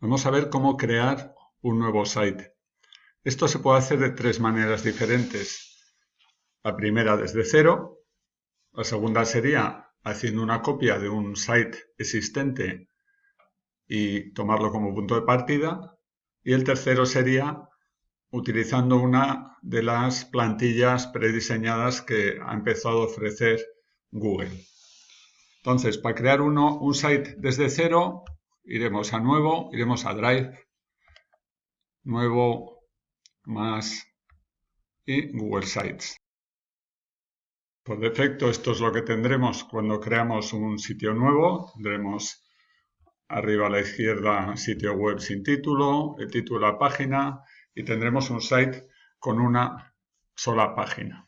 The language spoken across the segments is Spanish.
Vamos a ver cómo crear un nuevo site. Esto se puede hacer de tres maneras diferentes. La primera desde cero, la segunda sería haciendo una copia de un site existente y tomarlo como punto de partida. Y el tercero sería utilizando una de las plantillas prediseñadas que ha empezado a ofrecer Google. Entonces, para crear uno, un site desde cero, iremos a nuevo, iremos a Drive, nuevo más y Google Sites. Por defecto esto es lo que tendremos cuando creamos un sitio nuevo. Tendremos arriba a la izquierda sitio web sin título, el título la página y tendremos un site con una sola página.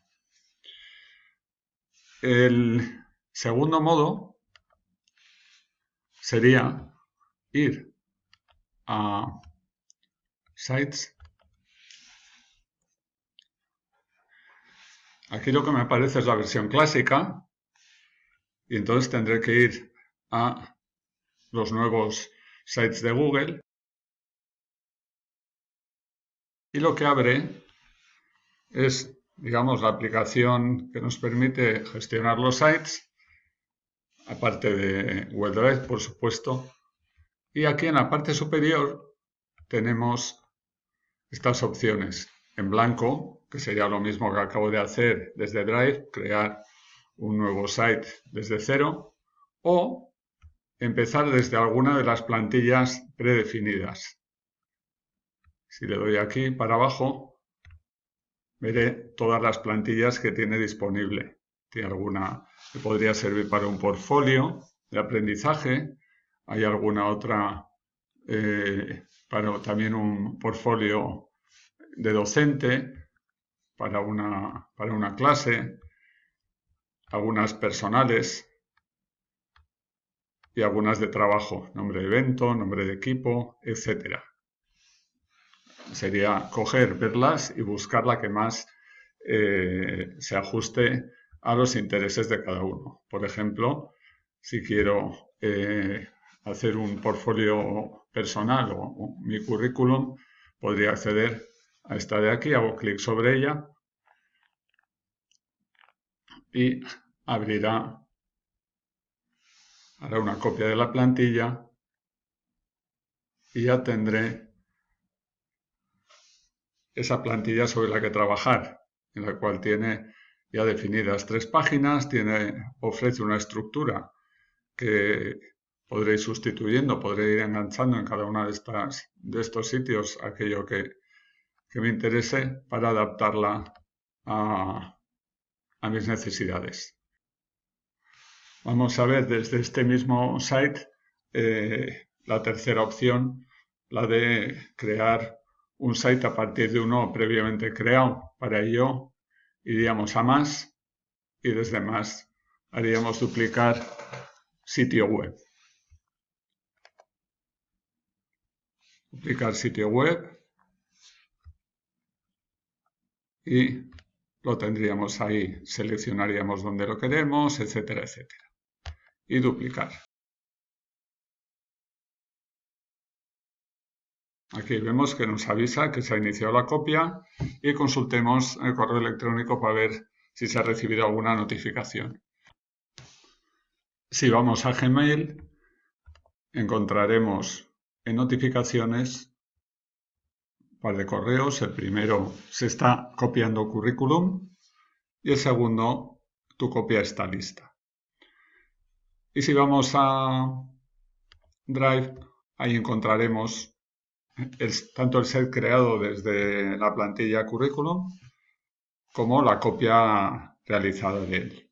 El segundo modo sería ir a Sites. Aquí lo que me aparece es la versión clásica y entonces tendré que ir a los nuevos sites de Google y lo que abre es, digamos, la aplicación que nos permite gestionar los sites, aparte de Drive, por supuesto, y aquí en la parte superior tenemos estas opciones. En blanco, que sería lo mismo que acabo de hacer desde Drive, crear un nuevo site desde cero, o empezar desde alguna de las plantillas predefinidas. Si le doy aquí para abajo, veré todas las plantillas que tiene disponible. Tiene alguna que podría servir para un portfolio de aprendizaje, hay alguna otra, eh, para también un portfolio de docente, para una, para una clase, algunas personales y algunas de trabajo, nombre de evento, nombre de equipo, etc. Sería coger, verlas y buscar la que más eh, se ajuste a los intereses de cada uno. Por ejemplo, si quiero eh, hacer un portfolio personal o, mi currículum, podría acceder a esta de aquí, hago clic sobre ella y abrirá, hará una copia de la plantilla y ya tendré esa plantilla sobre la que trabajar, en la cual tiene ya definidas tres páginas, tiene, ofrece una estructura que podré ir sustituyendo, podré ir enganchando en cada uno de, de estos sitios aquello que, me interese para adaptarla a, mis necesidades. Vamos a ver desde este mismo site eh, la tercera opción, la de crear un site a partir de uno previamente creado. Para ello iríamos a más y desde más haríamos duplicar sitio web. Duplicar sitio web y lo tendríamos ahí, seleccionaríamos donde lo queremos, etcétera, etcétera. Y duplicar. Aquí vemos que nos avisa que se ha iniciado la copia y consultemos el correo electrónico para ver si se ha recibido alguna notificación. Si vamos a Gmail, encontraremos notificaciones, par de correos. El primero se está copiando currículum y el segundo tu copia está lista. Y si vamos a Drive, ahí encontraremos tanto el set creado desde la plantilla currículum como la copia realizada de él.